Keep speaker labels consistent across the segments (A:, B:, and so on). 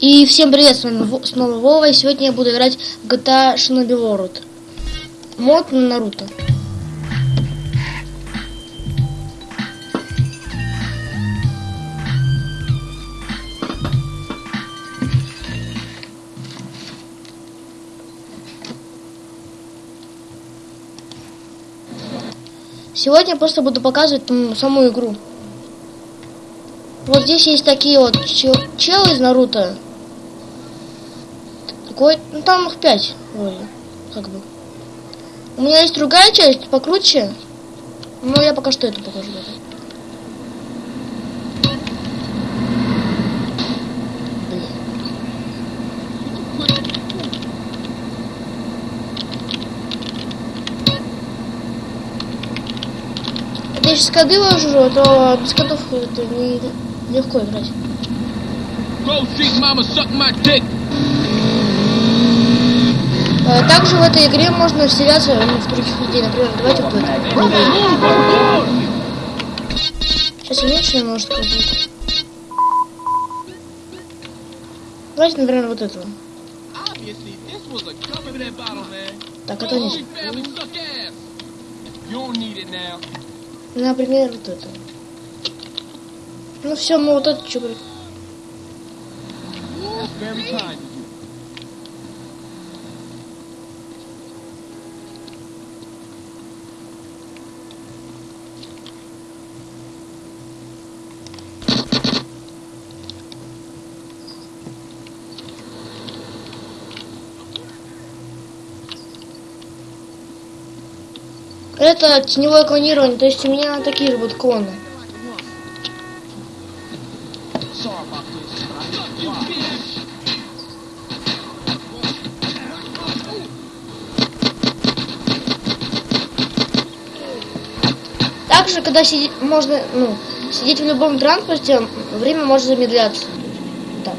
A: И всем привет, с вами снова Вова, и сегодня я буду играть в GTA Shinobi World. Мод на Наруто. Сегодня я просто буду показывать м, саму игру. Вот здесь есть такие вот чел- челы из Наруто. Ну там их пять вроде, как бы. У меня есть другая часть, покруче. Но я пока что эту покажу. Я сейчас коды вложу, а то без кодов это не легко играть.
B: Grove Street mama suck my dick.
A: Э, Также в этой игре можно вселяться ну, в других людей. Например, давайте вот. Сейчас уменьшу немножко будет. Давайте, например, вот этого. Так, это не. Например, вот это. Ну все, мы вот это чубрик. Это теневое клонирование, то есть у меня такие же будут клоны. Также, когда сидеть, можно, ну, сидеть в любом транспорте, время может замедляться. Так.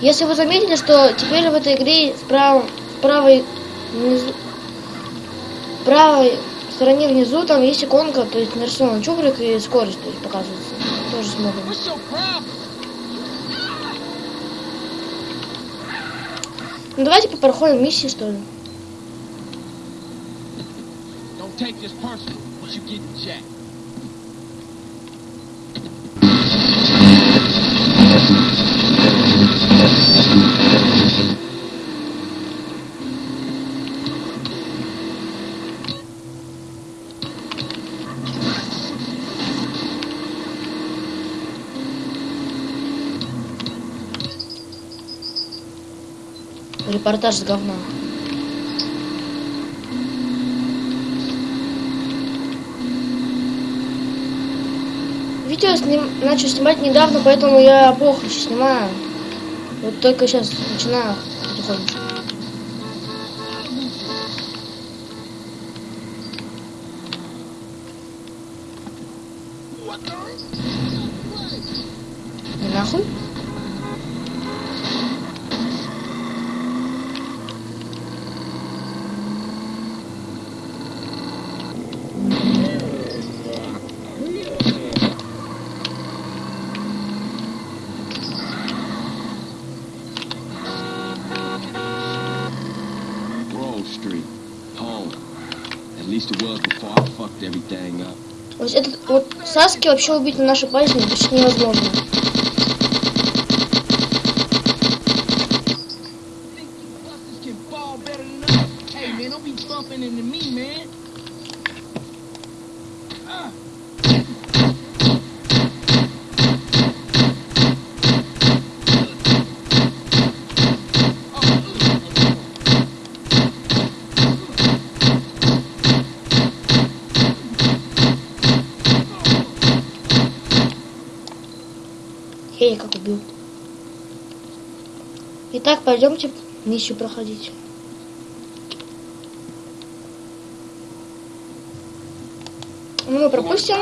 A: Если вы заметили, что теперь в этой игре справа, правой, внизу, в правой стороне внизу там есть иконка, то есть нарисован чубрик и скорость, то есть показывается. Тоже смотрим. Ну давайте проходим миссии, что ли.
B: Don't
A: Репортаж с говна. Видео сним... начал снимать недавно, поэтому я плохо еще снимаю. Вот только сейчас начинаю потихонечку. Нахуй? Вот этот вот Саски вообще убить на нашей базе почти невозможно. Хей, как убил. Итак, пойдемте миссию проходить. Ну, мы пропустим.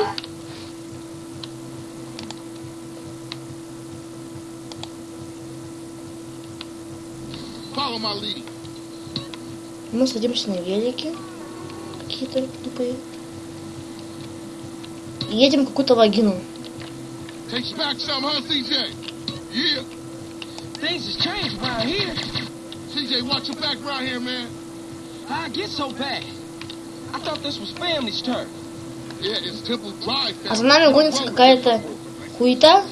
A: Мы садимся на велики. Какие-то тупые. Едем в какую-то вагину.
C: Takes back some, huh, CJ? Yeah.
B: Things has changed around here.
C: CJ, watch your back around here, man.
B: How I get so bad? I thought this was family's turf.
C: Yeah, it's Temple Drive.
A: А за нами гонится какая-то хуета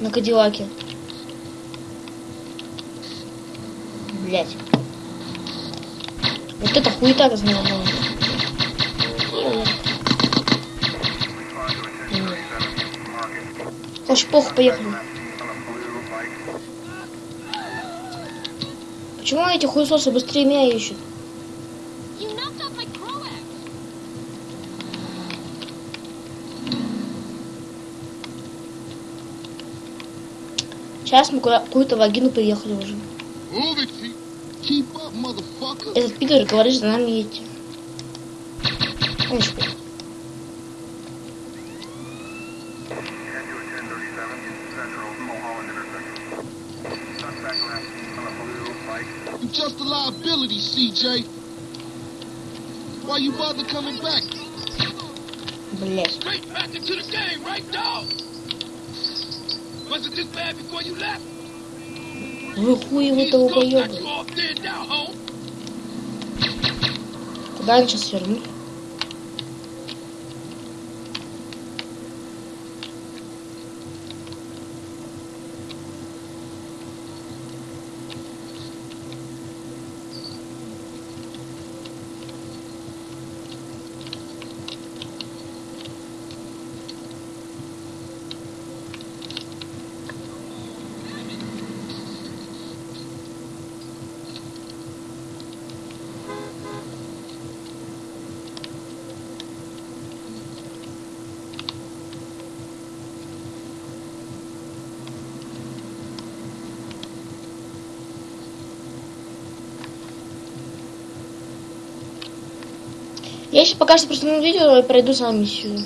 A: на Кадиллаке. Блять. Вот это хуета за Короче, плохо поехали. Почему эти хуесосы быстрее меня ищут? Сейчас мы какую-то вагину приехали уже. Этот пидор говорит, за нами едете. Он
C: CJ. Why you bother coming back?
A: Блять.
C: Straight back into the game, right, dog? Was it this bad before you left?
A: Вы хуи вы того поёбы.
C: off there now, home.
A: Куда они сейчас вернут? Я сейчас пока что просмотрю видео и пройду сам миссию.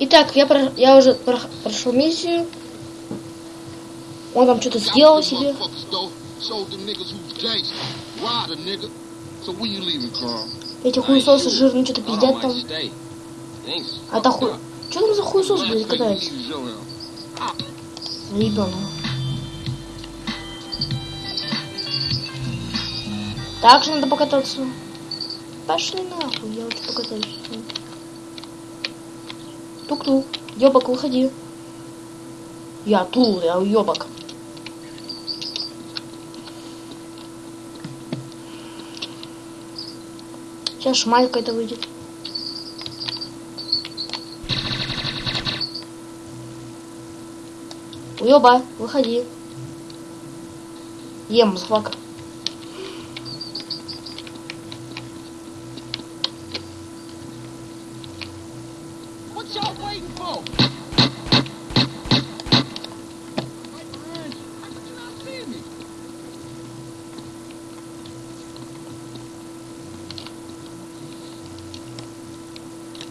A: Итак, я, про- я уже про- прошел миссию. Он там что-то сделал себе. Эти хуесосы жирные что-то пиздят там. А
B: fucked
A: хуй... Что там за хуесос, блядь, катается? Заебано. Так же надо покататься. Пошли нахуй, я лучше покатаюсь. Тук-тук. Ёбак, выходи. Я тул, я ёбак. Сейчас шмаль какая-то выйдет. Уёба, выходи. Ем, злака.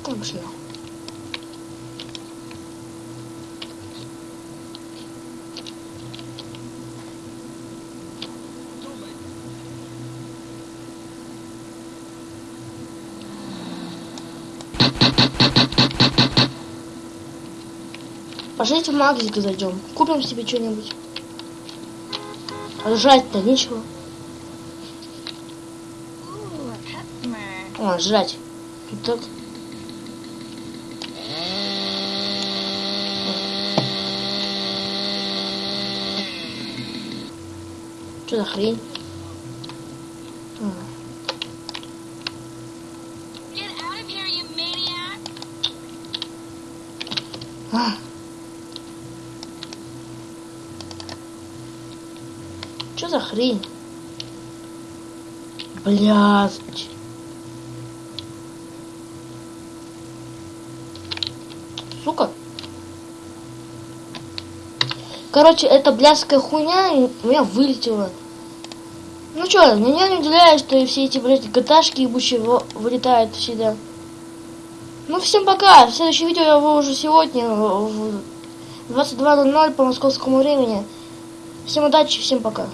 A: Шли. Пошлите в магазин зайдем. Купим себе что-нибудь. Жрать-то нечего. О, жрать. Тут так. Что за хрень? А. Что за хрень? Блядь. Короче, эта блядская хуйня у меня вылетела. Ну чё, меня не удивляет, что все эти, блядь, гаташки ебучие вылетают всегда. Ну, всем пока. Следующее видео я выложу сегодня в 22.00 по московскому времени. Всем удачи, всем пока.